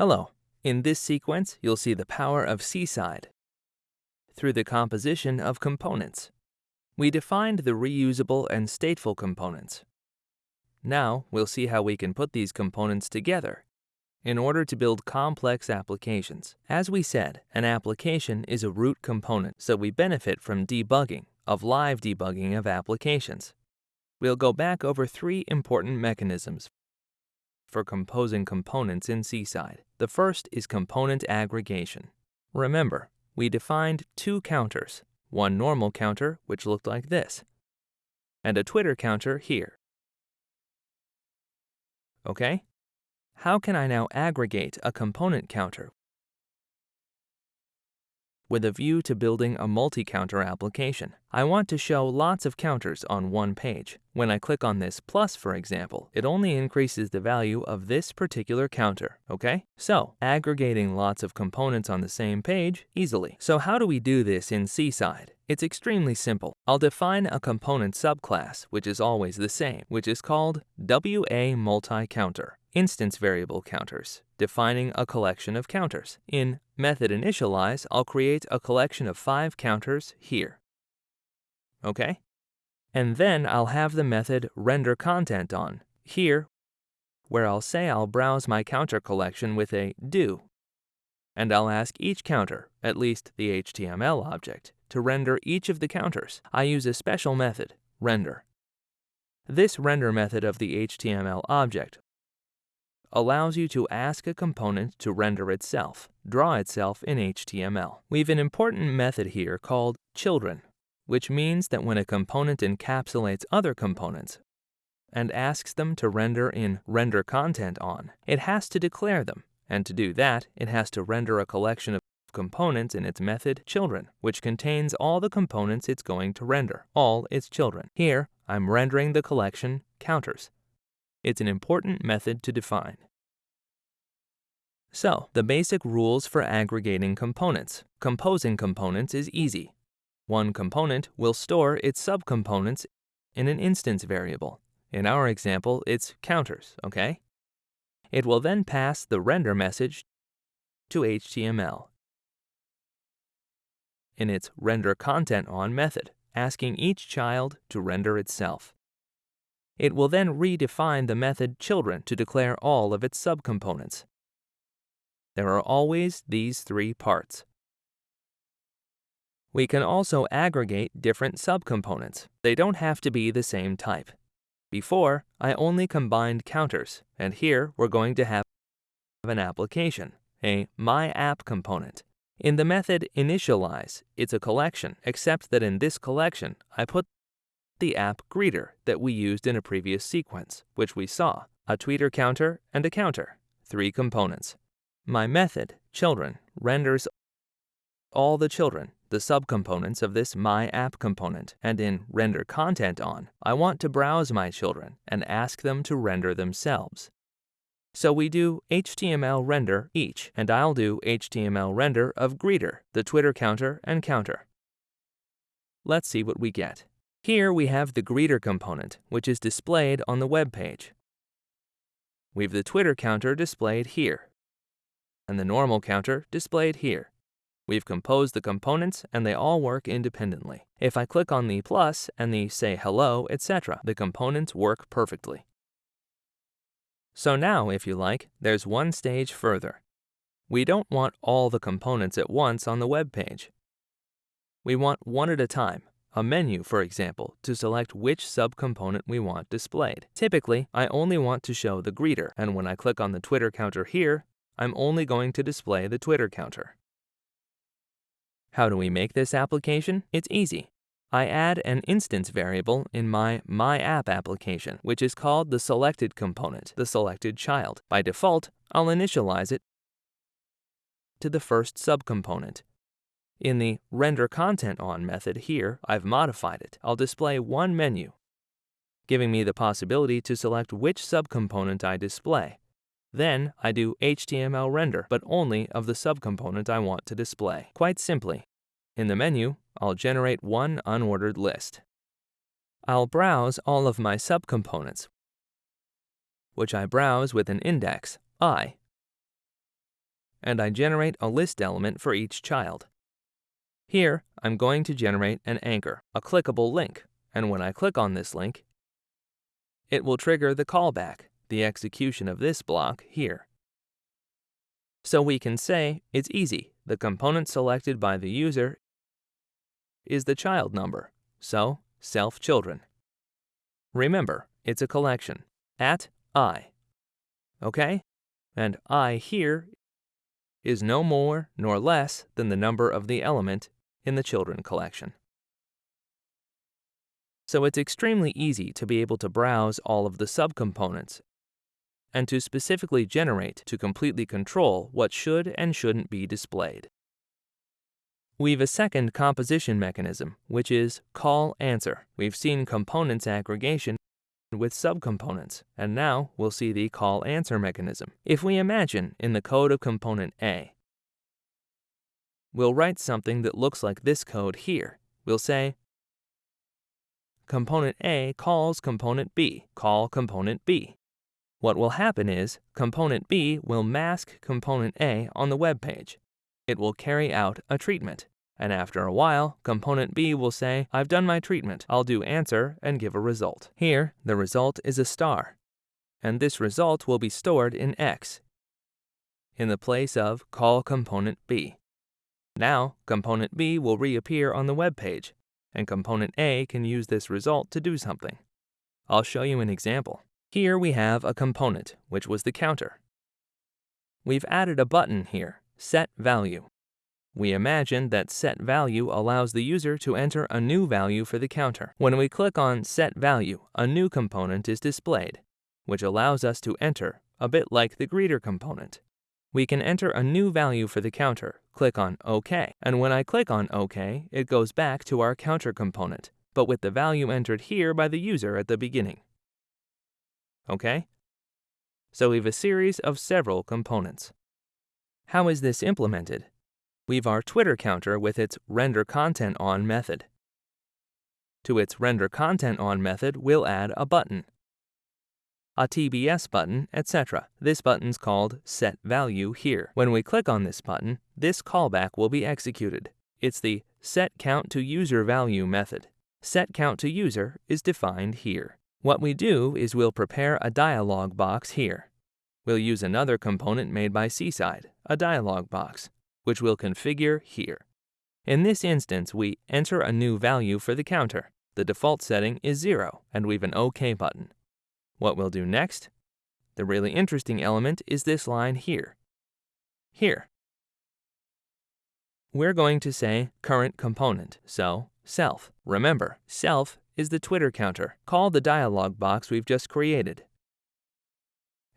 Hello. In this sequence, you'll see the power of Seaside through the composition of components. We defined the reusable and stateful components. Now, we'll see how we can put these components together in order to build complex applications. As we said, an application is a root component, so we benefit from debugging, of live debugging of applications. We'll go back over three important mechanisms for composing components in Seaside. The first is component aggregation. Remember, we defined two counters, one normal counter, which looked like this, and a Twitter counter here. Okay? How can I now aggregate a component counter with a view to building a multi-counter application. I want to show lots of counters on one page. When I click on this plus, for example, it only increases the value of this particular counter, okay? So, aggregating lots of components on the same page easily. So how do we do this in Seaside? It's extremely simple. I'll define a component subclass, which is always the same, which is called WA multi-counter instance variable counters, defining a collection of counters. In method initialize, I'll create a collection of five counters here. Okay? And then I'll have the method render content on here, where I'll say I'll browse my counter collection with a do. And I'll ask each counter, at least the HTML object, to render each of the counters. I use a special method, render. This render method of the HTML object allows you to ask a component to render itself, draw itself in HTML. We've an important method here called children, which means that when a component encapsulates other components and asks them to render in render content on, it has to declare them. And to do that, it has to render a collection of components in its method children, which contains all the components it's going to render, all its children. Here, I'm rendering the collection counters. It's an important method to define. So, the basic rules for aggregating components. Composing components is easy. One component will store its subcomponents in an instance variable. In our example, it's counters, okay? It will then pass the render message to HTML in its render content on method, asking each child to render itself. It will then redefine the method children to declare all of its subcomponents. There are always these three parts. We can also aggregate different subcomponents. They don't have to be the same type. Before, I only combined counters, and here we're going to have an application, a MyApp component. In the method initialize, it's a collection, except that in this collection, I put the app greeter that we used in a previous sequence, which we saw, a tweeter counter and a counter, three components. My method, children, renders all the children, the subcomponents of this my app component, and in render content on, I want to browse my children and ask them to render themselves. So we do HTML render each, and I'll do HTML render of greeter, the Twitter counter, and counter. Let's see what we get. Here we have the greeter component, which is displayed on the web page. We've the Twitter counter displayed here, and the normal counter displayed here. We've composed the components and they all work independently. If I click on the plus and the say hello, etc., the components work perfectly. So now, if you like, there's one stage further. We don't want all the components at once on the web page. We want one at a time, a menu, for example, to select which subcomponent we want displayed. Typically, I only want to show the greeter, and when I click on the Twitter counter here, I'm only going to display the Twitter counter. How do we make this application? It's easy. I add an instance variable in my MyApp application, which is called the selected component, the selected child. By default, I'll initialize it to the first subcomponent, in the Render Content On method here, I've modified it. I'll display one menu, giving me the possibility to select which subcomponent I display. Then I do HTML render, but only of the subcomponent I want to display. Quite simply, in the menu, I'll generate one unordered list. I'll browse all of my subcomponents, which I browse with an index, i, and I generate a list element for each child. Here, I'm going to generate an anchor, a clickable link, and when I click on this link, it will trigger the callback, the execution of this block here. So we can say it's easy. The component selected by the user is the child number, so self children. Remember, it's a collection, at i. Okay? And i here is no more nor less than the number of the element in the children collection. So it's extremely easy to be able to browse all of the subcomponents and to specifically generate to completely control what should and shouldn't be displayed. We've a second composition mechanism, which is call answer. We've seen components aggregation with subcomponents, and now we'll see the call answer mechanism. If we imagine in the code of component A, we'll write something that looks like this code here. We'll say component A calls component B, call component B. What will happen is component B will mask component A on the web page. It will carry out a treatment. And after a while, component B will say, I've done my treatment. I'll do answer and give a result. Here, the result is a star. And this result will be stored in X in the place of call component B. Now, component B will reappear on the web page, and component A can use this result to do something. I'll show you an example. Here we have a component, which was the counter. We've added a button here, Set Value. We imagine that Set Value allows the user to enter a new value for the counter. When we click on Set Value, a new component is displayed, which allows us to enter, a bit like the greeter component. We can enter a new value for the counter, click on OK, and when I click on OK, it goes back to our counter component, but with the value entered here by the user at the beginning okay? So we have a series of several components. How is this implemented? We've our Twitter counter with its render content on method. To its render content on method, we'll add a button, a TBS button, etc. This button's called set value here. When we click on this button, this callback will be executed. It's the set count to user value method. Set count to user is defined here. What we do is we'll prepare a dialog box here. We'll use another component made by Seaside, a dialog box, which we'll configure here. In this instance, we enter a new value for the counter. The default setting is 0, and we've an OK button. What we'll do next? The really interesting element is this line here. Here. We're going to say current component, so self. Remember, self is the Twitter counter. Call the dialog box we've just created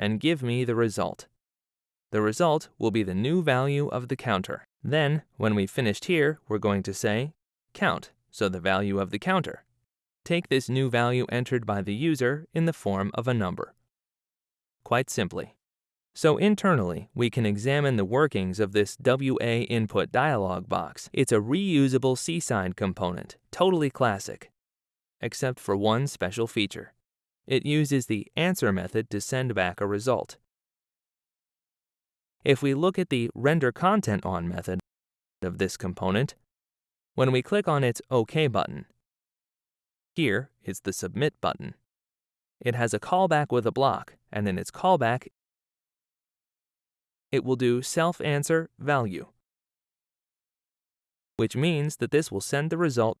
and give me the result. The result will be the new value of the counter. Then, when we've finished here, we're going to say count, so the value of the counter. Take this new value entered by the user in the form of a number. Quite simply. So internally, we can examine the workings of this WA input dialog box. It's a reusable Seaside component, totally classic except for one special feature. It uses the answer method to send back a result. If we look at the render content on method of this component, when we click on its OK button, here is the submit button. It has a callback with a block, and in its callback, it will do self-answer value, which means that this will send the result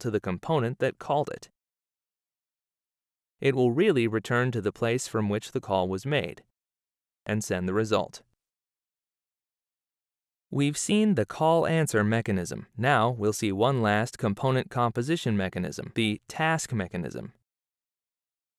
to the component that called it. It will really return to the place from which the call was made and send the result. We've seen the call-answer mechanism. Now we'll see one last component composition mechanism, the task mechanism.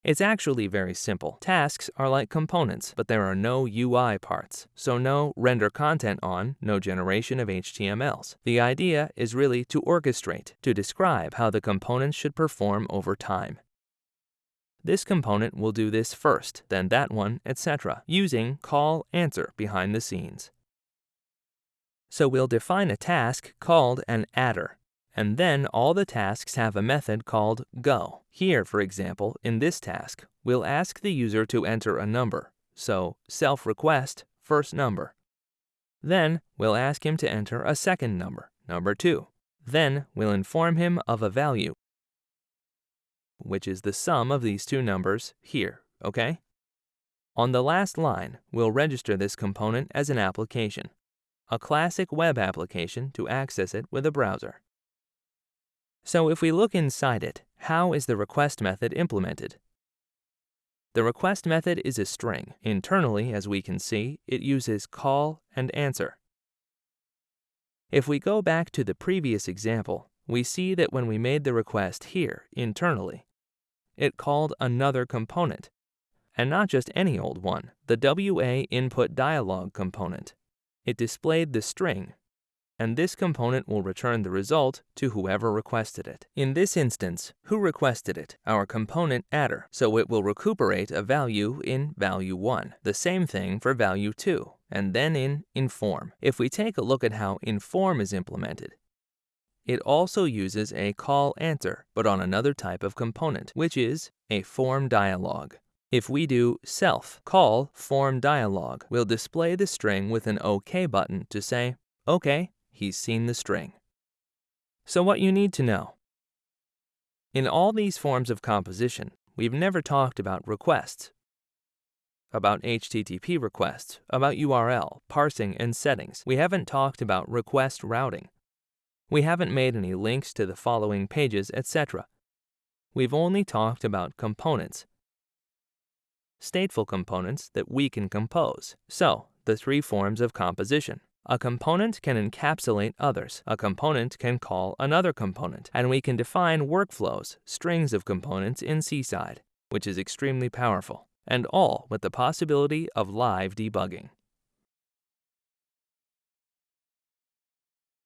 It's actually very simple. Tasks are like components, but there are no UI parts, so no render content on, no generation of HTMLs. The idea is really to orchestrate, to describe how the components should perform over time. This component will do this first, then that one, etc., using call answer behind the scenes. So we'll define a task called an adder and then all the tasks have a method called go. Here, for example, in this task, we'll ask the user to enter a number, so self-request first number. Then we'll ask him to enter a second number, number 2. Then we'll inform him of a value, which is the sum of these two numbers here, okay? On the last line, we'll register this component as an application, a classic web application to access it with a browser. So if we look inside it, how is the request method implemented? The request method is a string. Internally, as we can see, it uses call and answer. If we go back to the previous example, we see that when we made the request here, internally, it called another component, and not just any old one, the WA input dialog component. It displayed the string and this component will return the result to whoever requested it. In this instance, who requested it? Our component adder, so it will recuperate a value in value 1. The same thing for value 2, and then in inform. If we take a look at how inform is implemented, it also uses a call answer, but on another type of component, which is a form dialog. If we do self call form dialog, we'll display the string with an OK button to say, OK, he's seen the string. So what you need to know. In all these forms of composition, we've never talked about requests, about HTTP requests, about URL, parsing, and settings. We haven't talked about request routing. We haven't made any links to the following pages, etc. We've only talked about components, stateful components that we can compose. So, the three forms of composition. A component can encapsulate others. A component can call another component. And we can define workflows, strings of components in Seaside, which is extremely powerful, and all with the possibility of live debugging.